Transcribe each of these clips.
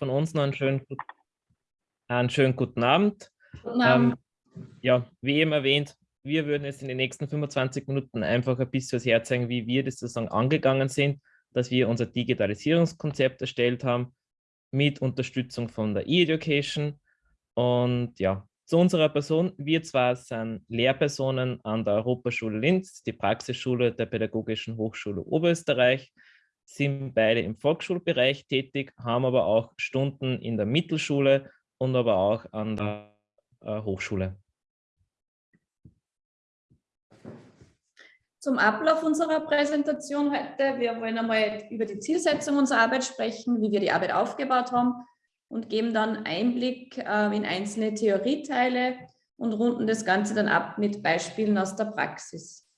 von uns noch einen schönen, einen schönen guten Abend. Guten Abend. Ähm, ja, wie eben erwähnt, wir würden jetzt in den nächsten 25 Minuten einfach ein bisschen was herzeigen, wie wir das sozusagen angegangen sind, dass wir unser Digitalisierungskonzept erstellt haben mit Unterstützung von der E-Education. Und ja, zu unserer Person. Wir zwar sind Lehrpersonen an der Europaschule Linz, die Praxisschule der Pädagogischen Hochschule Oberösterreich, sind beide im Volksschulbereich tätig, haben aber auch Stunden in der Mittelschule und aber auch an der äh, Hochschule. Zum Ablauf unserer Präsentation heute. Wir wollen einmal über die Zielsetzung unserer Arbeit sprechen, wie wir die Arbeit aufgebaut haben und geben dann Einblick äh, in einzelne Theorieteile und runden das Ganze dann ab mit Beispielen aus der Praxis.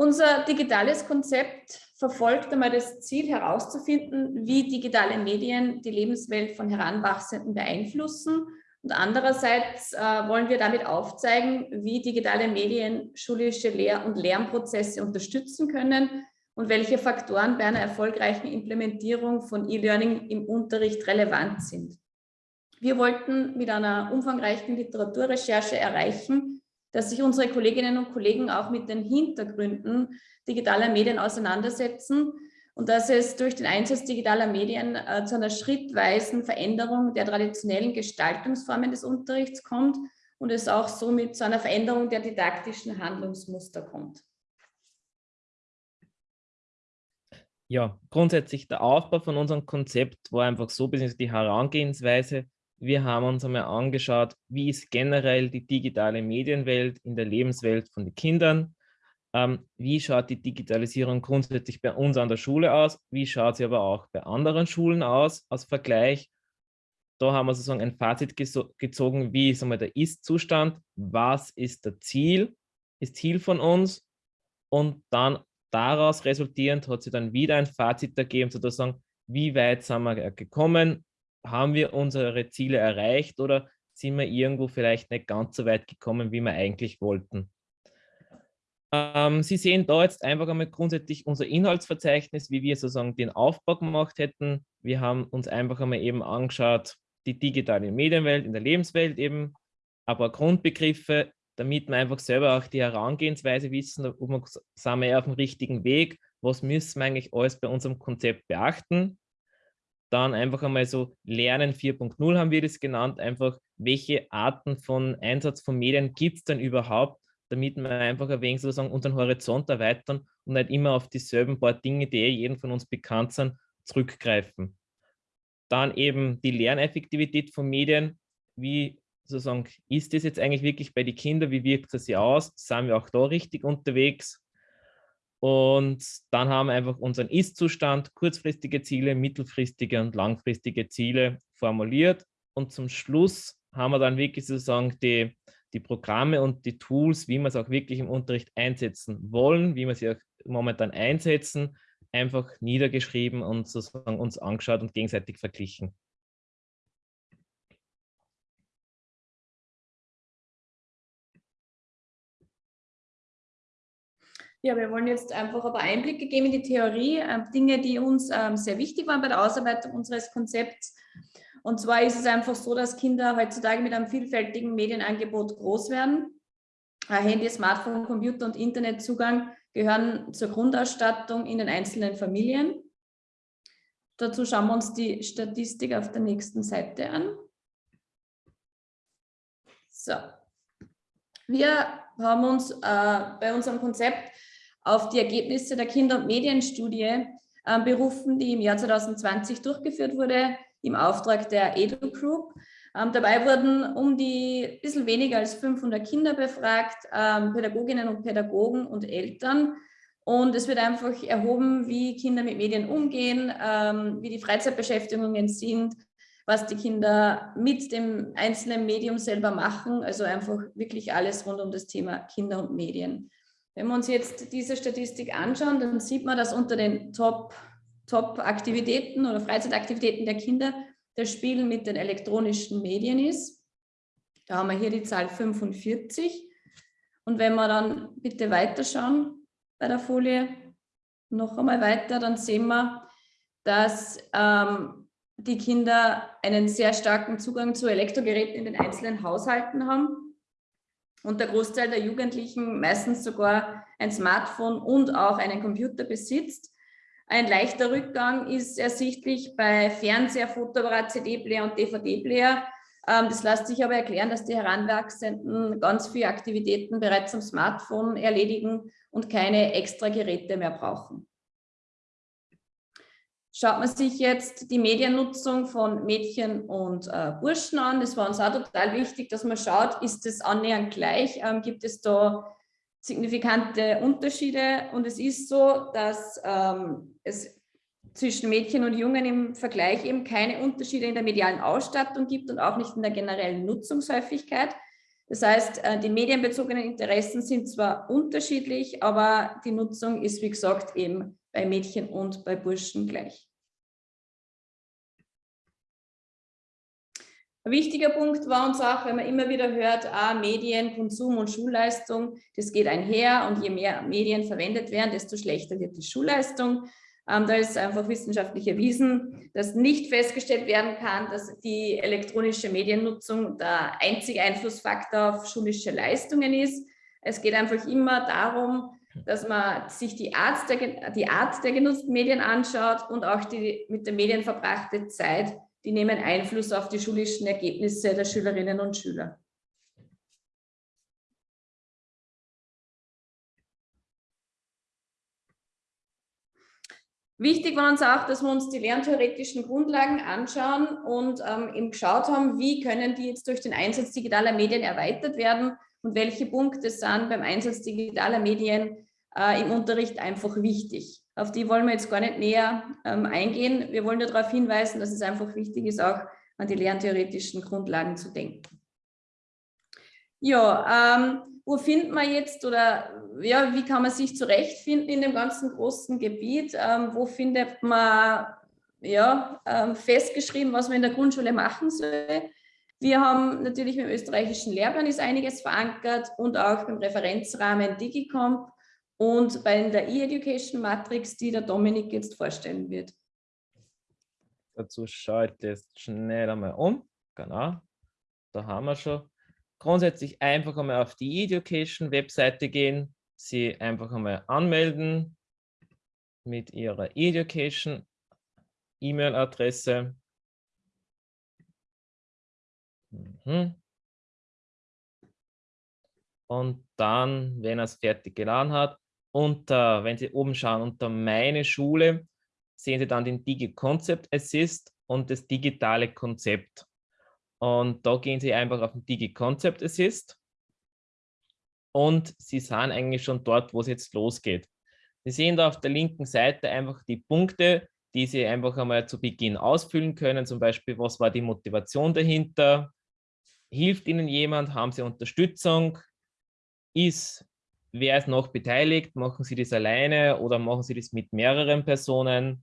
Unser digitales Konzept verfolgt einmal das Ziel herauszufinden, wie digitale Medien die Lebenswelt von Heranwachsenden beeinflussen. Und andererseits äh, wollen wir damit aufzeigen, wie digitale Medien schulische Lehr- und Lernprozesse unterstützen können und welche Faktoren bei einer erfolgreichen Implementierung von E-Learning im Unterricht relevant sind. Wir wollten mit einer umfangreichen Literaturrecherche erreichen, dass sich unsere Kolleginnen und Kollegen auch mit den Hintergründen digitaler Medien auseinandersetzen und dass es durch den Einsatz digitaler Medien äh, zu einer schrittweisen Veränderung der traditionellen Gestaltungsformen des Unterrichts kommt und es auch somit zu einer Veränderung der didaktischen Handlungsmuster kommt. Ja, grundsätzlich der Aufbau von unserem Konzept war einfach so, bzw. die Herangehensweise, wir haben uns einmal angeschaut, wie ist generell die digitale Medienwelt in der Lebenswelt von den Kindern. Ähm, wie schaut die Digitalisierung grundsätzlich bei uns an der Schule aus? Wie schaut sie aber auch bei anderen Schulen aus, als Vergleich? Da haben wir sozusagen ein Fazit gezogen, wie ist einmal der Ist-Zustand, was ist der Ziel, ist Ziel von uns und dann daraus resultierend hat sie dann wieder ein Fazit ergeben, sozusagen, wie weit sind wir gekommen, haben wir unsere Ziele erreicht oder sind wir irgendwo vielleicht nicht ganz so weit gekommen, wie wir eigentlich wollten. Ähm, Sie sehen da jetzt einfach einmal grundsätzlich unser Inhaltsverzeichnis, wie wir sozusagen den Aufbau gemacht hätten. Wir haben uns einfach einmal eben angeschaut, die digitale Medienwelt in der Lebenswelt eben, aber Grundbegriffe, damit wir einfach selber auch die Herangehensweise wissen, ob wir, sind wir auf dem richtigen Weg, was müssen wir eigentlich alles bei unserem Konzept beachten. Dann einfach einmal so Lernen 4.0 haben wir das genannt, einfach welche Arten von Einsatz von Medien gibt es denn überhaupt, damit wir einfach ein wenig sozusagen unseren Horizont erweitern und nicht immer auf dieselben paar Dinge, die eh jedem von uns bekannt sind, zurückgreifen. Dann eben die Lerneffektivität von Medien. Wie sozusagen ist das jetzt eigentlich wirklich bei den Kindern? Wie wirkt das sich aus? Sind wir auch da richtig unterwegs? Und dann haben wir einfach unseren Ist-Zustand, kurzfristige Ziele, mittelfristige und langfristige Ziele formuliert. Und zum Schluss haben wir dann wirklich sozusagen die, die Programme und die Tools, wie wir es auch wirklich im Unterricht einsetzen wollen, wie wir sie auch momentan einsetzen, einfach niedergeschrieben und sozusagen uns angeschaut und gegenseitig verglichen. Ja, wir wollen jetzt einfach aber Einblicke geben in die Theorie, äh, Dinge, die uns ähm, sehr wichtig waren bei der Ausarbeitung unseres Konzepts. Und zwar ist es einfach so, dass Kinder heutzutage mit einem vielfältigen Medienangebot groß werden. Äh, Handy, Smartphone, Computer und Internetzugang gehören zur Grundausstattung in den einzelnen Familien. Dazu schauen wir uns die Statistik auf der nächsten Seite an. So. Wir haben uns äh, bei unserem Konzept auf die Ergebnisse der Kinder- und Medienstudie äh, berufen, die im Jahr 2020 durchgeführt wurde im Auftrag der Edu Group. Ähm, dabei wurden um die bisschen weniger als 500 Kinder befragt, ähm, Pädagoginnen und Pädagogen und Eltern. Und es wird einfach erhoben, wie Kinder mit Medien umgehen, ähm, wie die Freizeitbeschäftigungen sind, was die Kinder mit dem einzelnen Medium selber machen. Also einfach wirklich alles rund um das Thema Kinder und Medien. Wenn wir uns jetzt diese Statistik anschauen, dann sieht man, dass unter den Top-Aktivitäten Top oder Freizeitaktivitäten der Kinder das Spielen mit den elektronischen Medien ist. Da haben wir hier die Zahl 45. Und wenn wir dann bitte weiterschauen bei der Folie, noch einmal weiter, dann sehen wir, dass ähm, die Kinder einen sehr starken Zugang zu Elektrogeräten in den einzelnen Haushalten haben und der Großteil der Jugendlichen meistens sogar ein Smartphone und auch einen Computer besitzt. Ein leichter Rückgang ist ersichtlich bei Fernseher, Fotoapparat, CD-Player und DVD-Player. Ähm, das lässt sich aber erklären, dass die Heranwachsenden ganz viele Aktivitäten bereits am Smartphone erledigen und keine extra Geräte mehr brauchen. Schaut man sich jetzt die Mediennutzung von Mädchen und äh, Burschen an, das war uns auch total wichtig, dass man schaut, ist es annähernd gleich, ähm, gibt es da signifikante Unterschiede und es ist so, dass ähm, es zwischen Mädchen und Jungen im Vergleich eben keine Unterschiede in der medialen Ausstattung gibt und auch nicht in der generellen Nutzungshäufigkeit. Das heißt, äh, die medienbezogenen Interessen sind zwar unterschiedlich, aber die Nutzung ist, wie gesagt, eben bei Mädchen und bei Burschen gleich. Ein wichtiger Punkt war uns auch, wenn man immer wieder hört, ah, Medien, Konsum und Schulleistung, das geht einher und je mehr Medien verwendet werden, desto schlechter wird die Schulleistung. Ähm, da ist einfach wissenschaftlich erwiesen, dass nicht festgestellt werden kann, dass die elektronische Mediennutzung der einzige Einflussfaktor auf schulische Leistungen ist. Es geht einfach immer darum, dass man sich die Art der, die Art der genutzten Medien anschaut und auch die mit den Medien verbrachte Zeit die nehmen Einfluss auf die schulischen Ergebnisse der Schülerinnen und Schüler. Wichtig war uns auch, dass wir uns die lerntheoretischen Grundlagen anschauen und ähm, eben geschaut haben, wie können die jetzt durch den Einsatz digitaler Medien erweitert werden und welche Punkte sind beim Einsatz digitaler Medien äh, im Unterricht einfach wichtig. Auf die wollen wir jetzt gar nicht näher ähm, eingehen. Wir wollen nur darauf hinweisen, dass es einfach wichtig ist, auch an die lerntheoretischen Grundlagen zu denken. Ja, ähm, wo findet man jetzt oder ja, wie kann man sich zurechtfinden in dem ganzen großen Gebiet? Ähm, wo findet man ja, ähm, festgeschrieben, was man in der Grundschule machen soll? Wir haben natürlich mit dem österreichischen Lehrplan ist einiges verankert und auch beim Referenzrahmen Digicomp und bei der E-Education Matrix, die der Dominik jetzt vorstellen wird. Dazu schaue ich das schnell einmal um. Genau, da haben wir schon. Grundsätzlich einfach einmal auf die E-Education Webseite gehen, sie einfach einmal anmelden mit ihrer E-Education E-Mail-Adresse. Mhm. Und dann, wenn er es fertig geladen hat, unter, wenn Sie oben schauen, unter meine Schule, sehen Sie dann den Digi Concept Assist und das digitale Konzept. Und da gehen Sie einfach auf den Digi Concept Assist und Sie sind eigentlich schon dort, wo es jetzt losgeht. Sie sehen da auf der linken Seite einfach die Punkte, die Sie einfach einmal zu Beginn ausfüllen können. Zum Beispiel, was war die Motivation dahinter? Hilft Ihnen jemand? Haben Sie Unterstützung? Ist Wer ist noch beteiligt? Machen Sie das alleine oder machen Sie das mit mehreren Personen?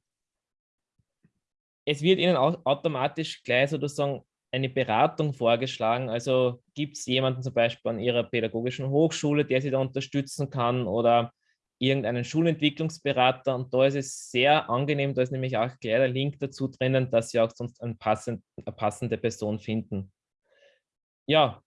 Es wird Ihnen automatisch gleich sozusagen eine Beratung vorgeschlagen. Also gibt es jemanden zum Beispiel an Ihrer pädagogischen Hochschule, der Sie da unterstützen kann oder irgendeinen Schulentwicklungsberater. Und da ist es sehr angenehm, da ist nämlich auch gleich der Link dazu drinnen, dass Sie auch sonst eine passende, eine passende Person finden. Ja,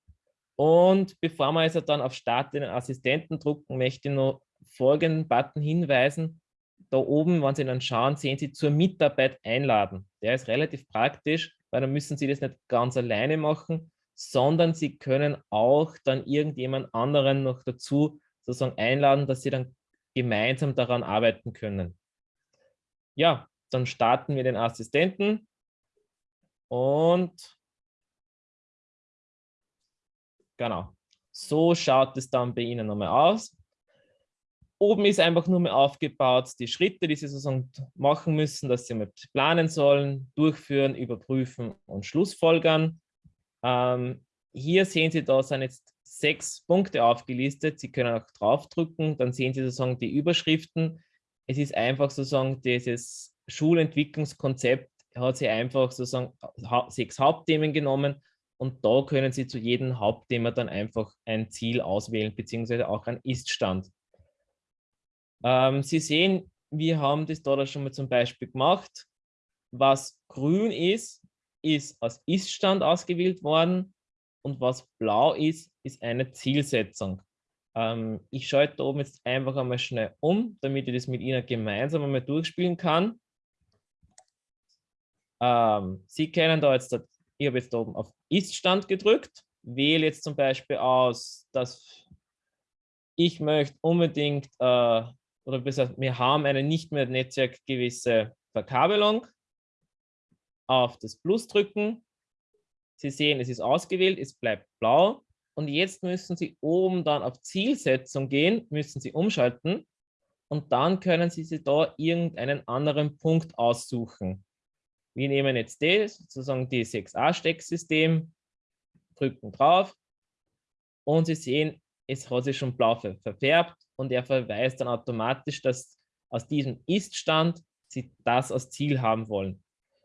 und bevor wir also dann auf Start den Assistenten drucken, möchte ich noch folgenden Button hinweisen. Da oben, wenn Sie dann schauen, sehen Sie zur Mitarbeit einladen. Der ist relativ praktisch, weil dann müssen Sie das nicht ganz alleine machen, sondern Sie können auch dann irgendjemand anderen noch dazu sozusagen einladen, dass Sie dann gemeinsam daran arbeiten können. Ja, dann starten wir den Assistenten und Genau. So schaut es dann bei Ihnen nochmal aus. Oben ist einfach nur mehr aufgebaut, die Schritte, die Sie sozusagen machen müssen, dass Sie mal planen sollen, durchführen, überprüfen und schlussfolgern. Ähm, hier sehen Sie, da sind jetzt sechs Punkte aufgelistet. Sie können auch draufdrücken, dann sehen Sie sozusagen die Überschriften. Es ist einfach sozusagen dieses Schulentwicklungskonzept hat sie einfach sozusagen sechs Hauptthemen genommen Und da können Sie zu jedem Hauptthema dann einfach ein Ziel auswählen, beziehungsweise auch einen Ist-Stand. Ähm, Sie sehen, wir haben das da schon mal zum Beispiel gemacht. Was grün ist, ist als Ist-Stand ausgewählt worden und was blau ist, ist eine Zielsetzung. Ähm, ich schalte da oben jetzt einfach einmal schnell um, damit ich das mit Ihnen gemeinsam einmal durchspielen kann. Ähm, Sie kennen da jetzt, ich habe jetzt oben auf Ist-Stand gedrückt, wähle jetzt zum Beispiel aus, dass ich möchte unbedingt, äh, oder besser, wir haben eine nicht mehr netzwerkgewisse Verkabelung. Auf das Plus drücken. Sie sehen, es ist ausgewählt, es bleibt blau. Und jetzt müssen Sie oben dann auf Zielsetzung gehen, müssen Sie umschalten. Und dann können Sie sich da irgendeinen anderen Punkt aussuchen. Wir nehmen jetzt das, sozusagen die 6a-Stecksystem, drücken drauf und Sie sehen, es hat sich schon blau verfärbt und er verweist dann automatisch, dass aus diesem Ist-Stand Sie das als Ziel haben wollen.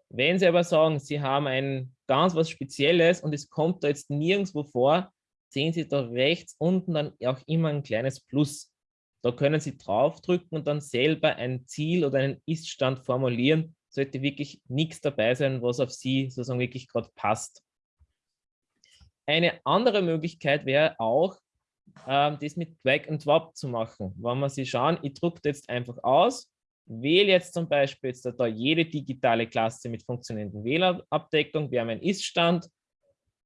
Wenn Sie aber sagen, Sie haben ein ganz was Spezielles und es kommt da jetzt nirgendwo vor, sehen Sie da rechts unten dann auch immer ein kleines Plus. Da können Sie draufdrücken und dann selber ein Ziel oder einen Ist-Stand formulieren, sollte wirklich nichts dabei sein, was auf Sie sozusagen wirklich gerade passt. Eine andere Möglichkeit wäre auch, ähm, das mit Drag and Drop zu machen. Wenn wir Sie schauen, ich drucke jetzt einfach aus, wähle jetzt zum Beispiel jetzt da jede digitale Klasse mit funktionierenden WLAN-Abdeckung, wäre mein Ist-Stand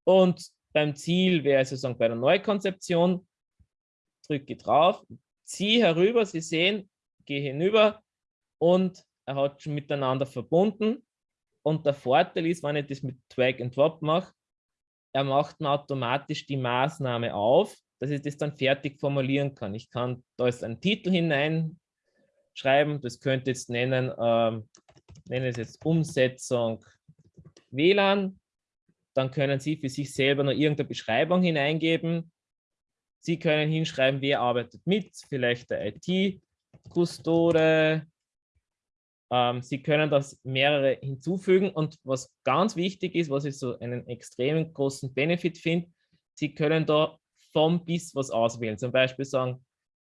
und beim Ziel wäre sozusagen bei der Neukonzeption, drücke drauf, ziehe herüber, Sie sehen, gehe hinüber und er hat schon miteinander verbunden. Und der Vorteil ist, wenn ich das mit Drag and Drop mache, er macht mir automatisch die Maßnahme auf, dass ich das dann fertig formulieren kann. Ich kann da ist ein Titel hineinschreiben, das könnte jetzt nennen, ähm, nenne es jetzt Umsetzung WLAN. Dann können Sie für sich selber noch irgendeine Beschreibung hineingeben. Sie können hinschreiben, wer arbeitet mit, vielleicht der IT-Kustode, ähm, Sie können das mehrere hinzufügen und was ganz wichtig ist, was ich so einen extremen großen Benefit finde, Sie können da vom bis was auswählen. Zum Beispiel sagen,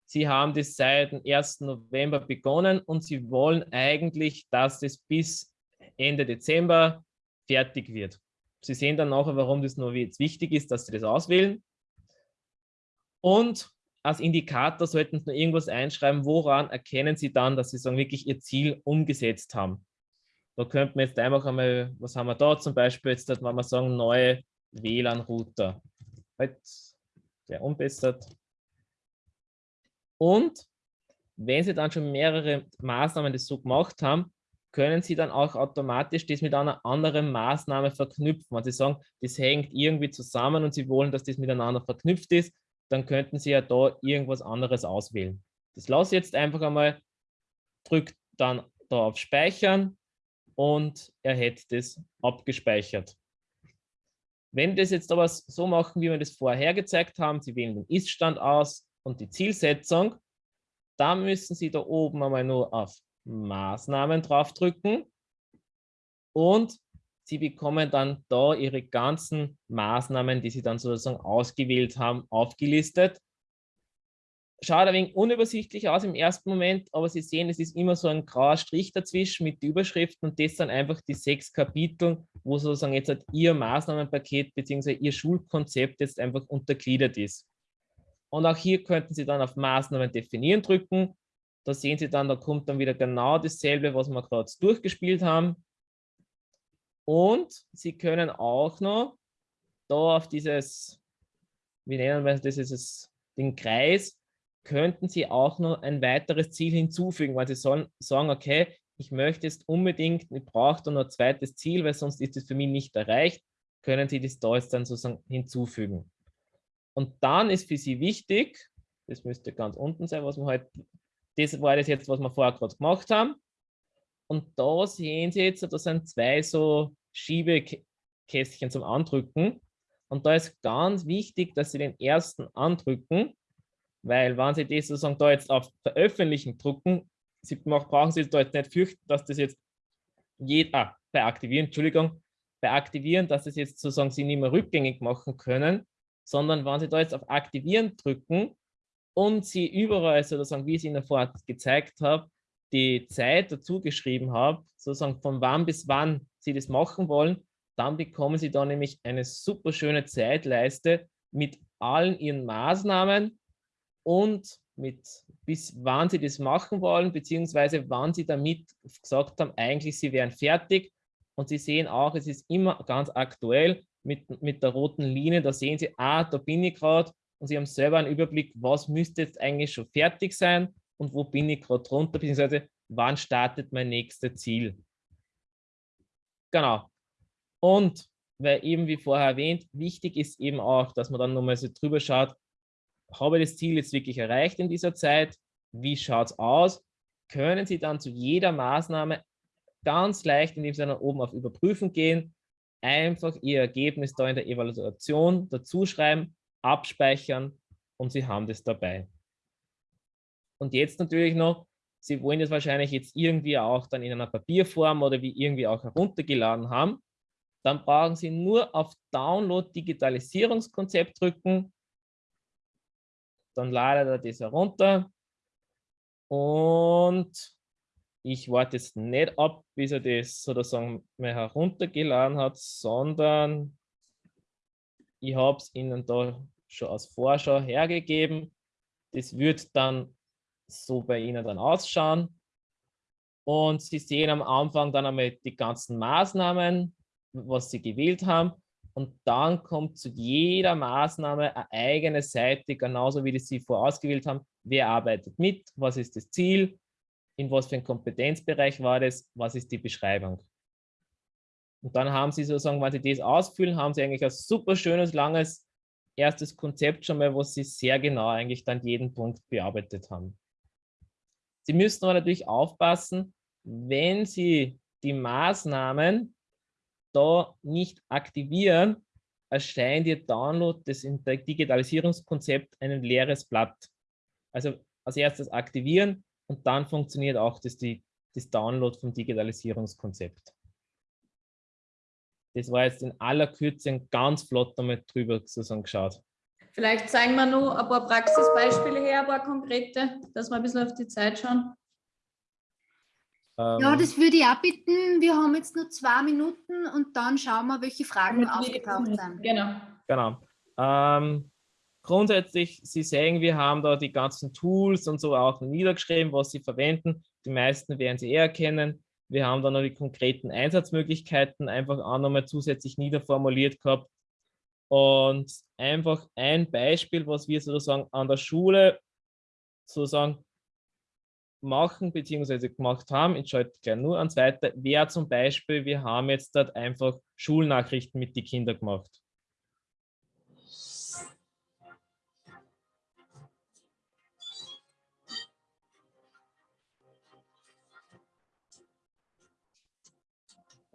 Sie haben das seit dem 1. November begonnen und Sie wollen eigentlich, dass das bis Ende Dezember fertig wird. Sie sehen dann nachher, warum das nur jetzt wichtig ist, dass Sie das auswählen. Und als Indikator sollten Sie noch irgendwas einschreiben, woran erkennen Sie dann, dass Sie sagen, wirklich Ihr Ziel umgesetzt haben. Da könnten wir jetzt einfach einmal, was haben wir da zum Beispiel, jetzt wenn wir sagen, neue WLAN-Router. Halt, der umbessert. Und wenn Sie dann schon mehrere Maßnahmen das so gemacht haben, können Sie dann auch automatisch das mit einer anderen Maßnahme verknüpfen. Wenn Sie sagen, das hängt irgendwie zusammen und Sie wollen, dass das miteinander verknüpft ist, dann könnten Sie ja da irgendwas anderes auswählen. Das lasse ich jetzt einfach einmal, drückt dann da auf Speichern und er hätte das abgespeichert. Wenn wir das jetzt aber so machen, wie wir das vorher gezeigt haben, Sie wählen den Ist-Stand aus und die Zielsetzung, dann müssen Sie da oben einmal nur auf Maßnahmen draufdrücken und Sie bekommen dann da Ihre ganzen Maßnahmen, die Sie dann sozusagen ausgewählt haben, aufgelistet. Schaut ein wenig unübersichtlich aus im ersten Moment, aber Sie sehen, es ist immer so ein grauer Strich dazwischen mit den Überschriften und das sind einfach die sechs Kapitel, wo sozusagen jetzt halt Ihr Maßnahmenpaket bzw. Ihr Schulkonzept jetzt einfach untergliedert ist. Und auch hier könnten Sie dann auf Maßnahmen definieren drücken. Da sehen Sie dann, da kommt dann wieder genau dasselbe, was wir gerade durchgespielt haben. Und Sie können auch noch da auf dieses, wie nennen wir das, dieses, den Kreis, könnten Sie auch noch ein weiteres Ziel hinzufügen, weil Sie sollen sagen, okay, ich möchte jetzt unbedingt, ich brauche da noch ein zweites Ziel, weil sonst ist es für mich nicht erreicht, können Sie das da jetzt dann sozusagen hinzufügen. Und dann ist für Sie wichtig, das müsste ganz unten sein, was wir heute, halt, das war das jetzt, was wir vorher gerade gemacht haben, und da sehen Sie jetzt, da sind zwei so Schiebekästchen zum Andrücken. Und da ist ganz wichtig, dass Sie den ersten andrücken, weil wenn Sie das sozusagen da jetzt auf Veröffentlichen drucken, Sie brauchen Sie da jetzt nicht fürchten, dass das jetzt jeder, ah, bei Aktivieren, Entschuldigung, bei Aktivieren, dass es jetzt sozusagen Sie nicht mehr rückgängig machen können, sondern wenn Sie da jetzt auf Aktivieren drücken und Sie überall sozusagen, wie ich es Ihnen vorher gezeigt habe, die Zeit dazu geschrieben habe, sozusagen von wann bis wann Sie das machen wollen, dann bekommen Sie da nämlich eine super schöne Zeitleiste mit allen Ihren Maßnahmen und mit bis wann Sie das machen wollen, beziehungsweise wann Sie damit gesagt haben, eigentlich Sie wären fertig. Und Sie sehen auch, es ist immer ganz aktuell mit, mit der roten Linie, da sehen Sie, ah, da bin ich gerade und Sie haben selber einen Überblick, was müsste jetzt eigentlich schon fertig sein und wo bin ich gerade drunter, beziehungsweise wann startet mein nächstes Ziel. Genau. Und weil eben wie vorher erwähnt, wichtig ist eben auch, dass man dann nochmal so drüber schaut, habe ich das Ziel jetzt wirklich erreicht in dieser Zeit? Wie schaut es aus? Können Sie dann zu jeder Maßnahme ganz leicht, indem Sie dann oben auf Überprüfen gehen, einfach Ihr Ergebnis da in der Evaluation dazu schreiben, abspeichern und Sie haben das dabei. Und jetzt natürlich noch, Sie wollen das wahrscheinlich jetzt irgendwie auch dann in einer Papierform oder wie irgendwie auch heruntergeladen haben. Dann brauchen Sie nur auf Download Digitalisierungskonzept drücken. Dann ladet er das herunter. Und ich warte jetzt nicht ab, bis er das sozusagen mal heruntergeladen hat, sondern ich habe es Ihnen da schon als Vorschau hergegeben. Das wird dann so bei Ihnen dann ausschauen. Und Sie sehen am Anfang dann einmal die ganzen Maßnahmen, was Sie gewählt haben. Und dann kommt zu jeder Maßnahme eine eigene Seite, genauso wie die Sie vorausgewählt haben. Wer arbeitet mit? Was ist das Ziel? In was für ein Kompetenzbereich war das? Was ist die Beschreibung? Und dann haben Sie sozusagen, wenn Sie das ausfüllen, haben Sie eigentlich ein super schönes, langes erstes Konzept schon mal, wo Sie sehr genau eigentlich dann jeden Punkt bearbeitet haben. Sie müssen aber natürlich aufpassen, wenn Sie die Maßnahmen da nicht aktivieren, erscheint Ihr Download des Digitalisierungskonzept ein leeres Blatt. Also als erstes aktivieren und dann funktioniert auch das, die, das Download vom Digitalisierungskonzept. Das war jetzt in aller Kürze ganz flott damit drüber zusammengeschaut. Vielleicht zeigen wir noch ein paar Praxisbeispiele her, ein paar konkrete, dass wir ein bisschen auf die Zeit schauen. Ähm, ja, das würde ich auch bitten. Wir haben jetzt nur zwei Minuten und dann schauen wir, welche Fragen aufgetaucht sind. Genau. Genau. Ähm, grundsätzlich, Sie sehen, wir haben da die ganzen Tools und so auch niedergeschrieben, was Sie verwenden. Die meisten werden Sie eher kennen. Wir haben dann noch die konkreten Einsatzmöglichkeiten einfach auch nochmal zusätzlich niederformuliert gehabt. Und einfach ein Beispiel, was wir sozusagen an der Schule sozusagen machen bzw. gemacht haben, ich schalte gleich nur ans Weiter, wäre zum Beispiel, wir haben jetzt dort einfach Schulnachrichten mit den Kindern gemacht.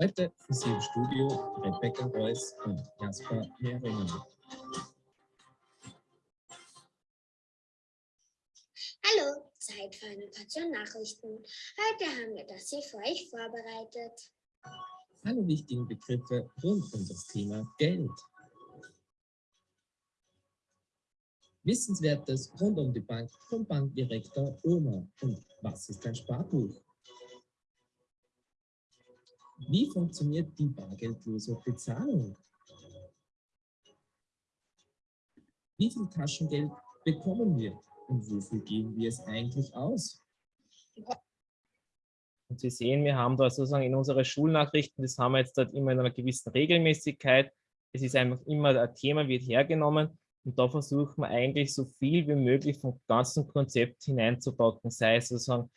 Heute für Sie im Studio Rebecca Reuss und Jasper Mehringer. Hallo, Zeit für eine Portion Nachrichten. Heute haben wir das hier für euch vorbereitet. Alle wichtigen Begriffe rund um das Thema Geld. Wissenswertes rund um die Bank vom Bankdirektor Oma. Und was ist ein Sparbuch? Wie funktioniert die bargeldlose Bezahlung? Wie viel Taschengeld bekommen wir und wofür geben wir es eigentlich aus? Und Sie sehen, wir haben da sozusagen in unsere Schulnachrichten, das haben wir jetzt dort immer in einer gewissen Regelmäßigkeit. Es ist einfach immer ein Thema, wird hergenommen und da versuchen wir eigentlich so viel wie möglich vom ganzen Konzept hineinzupacken, sei es sozusagen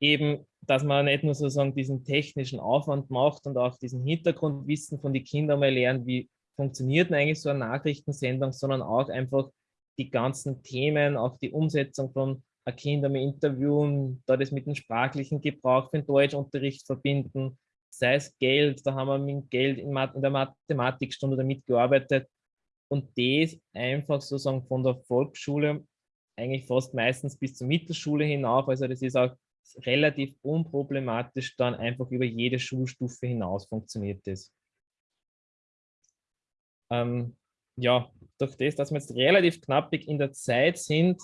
eben, dass man nicht nur sozusagen diesen technischen Aufwand macht und auch diesen Hintergrundwissen von den Kindern mal lernt, wie funktioniert denn eigentlich so eine Nachrichtensendung, sondern auch einfach die ganzen Themen, auch die Umsetzung von Kindern mit Interviewen, da das mit dem sprachlichen Gebrauch für den Deutschunterricht verbinden, sei es Geld, da haben wir mit Geld in, der Mathematikstunde damit gearbeitet und das einfach sozusagen von der Volksschule eigentlich fast meistens bis zur Mittelschule hinauf, also das ist auch relativ unproblematisch dann einfach über jede Schulstufe hinaus funktioniert das. Ähm, ja, durch das, dass wir jetzt relativ knappig in der Zeit sind,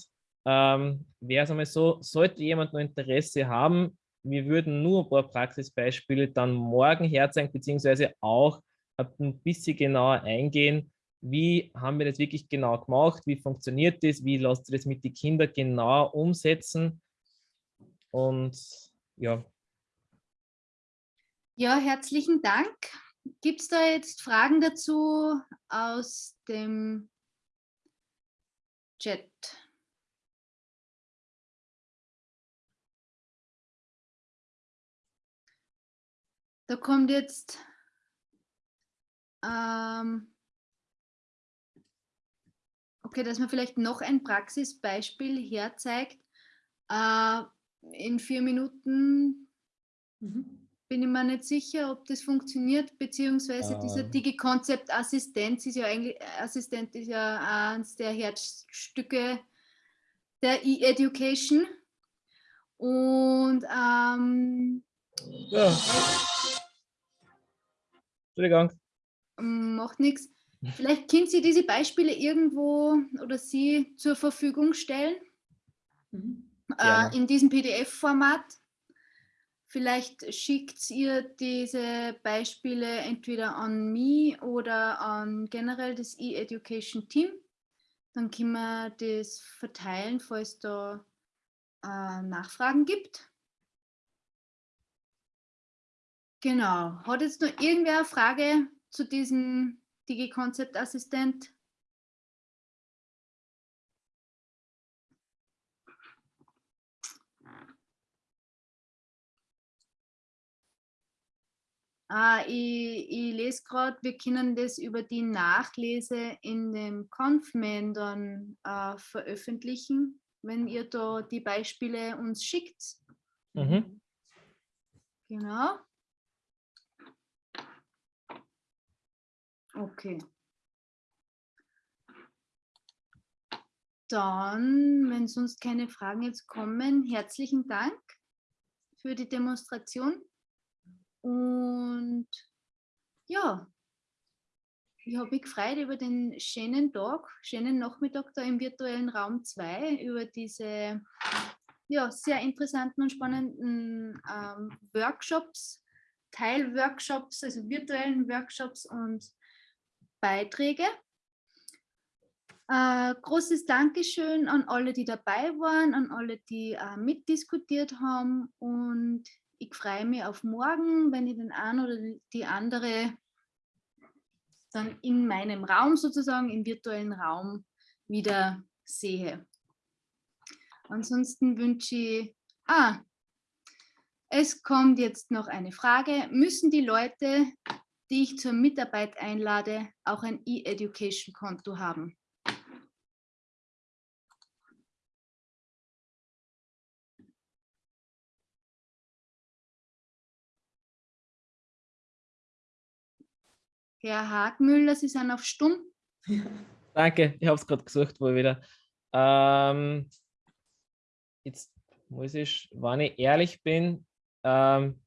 ähm, wäre es einmal so, sollte jemand noch Interesse haben, wir würden nur ein paar Praxisbeispiele dann morgen herzeigen, beziehungsweise auch ein bisschen genauer eingehen, wie haben wir das wirklich genau gemacht, wie funktioniert das, wie lasst ihr das mit den Kindern genau umsetzen und ja. Ja, herzlichen Dank. Gibt es da jetzt Fragen dazu aus dem Chat? Da kommt jetzt ähm, okay, dass man vielleicht noch ein Praxisbeispiel herzeigt. Äh, in vier Minuten mhm. bin ich mir nicht sicher, ob das funktioniert, beziehungsweise ähm. dieser Digi-Concept-Assistenz ist ja eigentlich, Assistent ist ja eines der Herzstücke der E-Education. Und ähm, ja. Entschuldigung. Macht nichts. Vielleicht können Sie diese Beispiele irgendwo oder Sie zur Verfügung stellen mhm. Äh, in diesem PDF-Format. Vielleicht schickt ihr diese Beispiele entweder an mich oder an generell das E-Education-Team. Dann können wir das verteilen, falls da äh, Nachfragen gibt. Genau. Hat jetzt noch irgendwer eine Frage zu diesem Digi-Konzeptassistent? Ah, ich, ich lese gerade, wir können das über die Nachlese in dem Confman dann äh, veröffentlichen, wenn ihr da die Beispiele uns schickt. Mhm. Genau. Okay. Dann, wenn sonst keine Fragen jetzt kommen, herzlichen Dank für die Demonstration. Und ja, ich habe mich gefreut über den schönen Tag, schönen Nachmittag da im virtuellen Raum 2, über diese ja, sehr interessanten und spannenden ähm, Workshops, Teilworkshops, also virtuellen Workshops und Beiträge. Äh, großes Dankeschön an alle, die dabei waren, an alle, die äh, mitdiskutiert haben und ich freue mich auf morgen, wenn ich den einen oder die andere dann in meinem Raum sozusagen, im virtuellen Raum wieder sehe. Ansonsten wünsche ich, ah, es kommt jetzt noch eine Frage. Müssen die Leute, die ich zur Mitarbeit einlade, auch ein E-Education-Konto haben. Herr Hagmüller, Sie sind auf Stumm. Danke, ich habe es gerade gesucht, wo ich wieder. Ähm, jetzt muss ich, wenn ich ehrlich bin, ähm,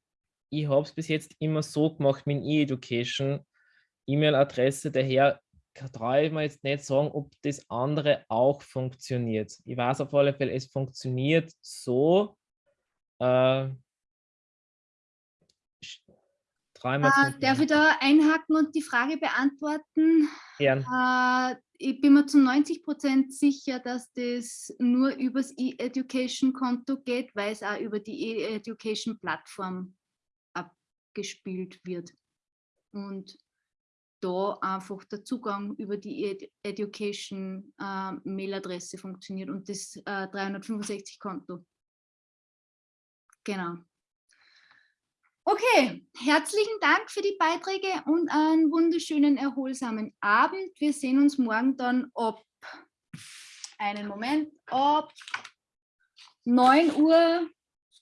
ich habe es bis jetzt immer so gemacht mit E-Education, E-Mail-Adresse, daher traue ich mir jetzt nicht sagen, ob das andere auch funktioniert. Ich weiß auf alle Fälle, es funktioniert so. Äh, äh, darf ich da einhaken und die Frage beantworten? Gern. Äh, ich bin mir zu 90 Prozent sicher, dass das nur übers E-Education-Konto geht, weil es auch über die E-Education-Plattform gespielt wird. Und da einfach der Zugang über die Ed Education äh, Mailadresse funktioniert und das äh, 365-Konto. Genau. Okay, herzlichen Dank für die Beiträge und einen wunderschönen, erholsamen Abend. Wir sehen uns morgen dann ab, einen Moment, ab 9 Uhr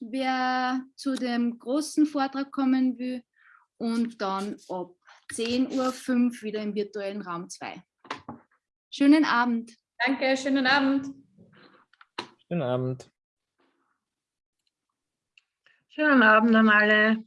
wer zu dem großen Vortrag kommen will und dann ab 10.05 Uhr wieder im virtuellen Raum 2. Schönen Abend. Danke, schönen Abend. Schönen Abend. Schönen Abend an alle.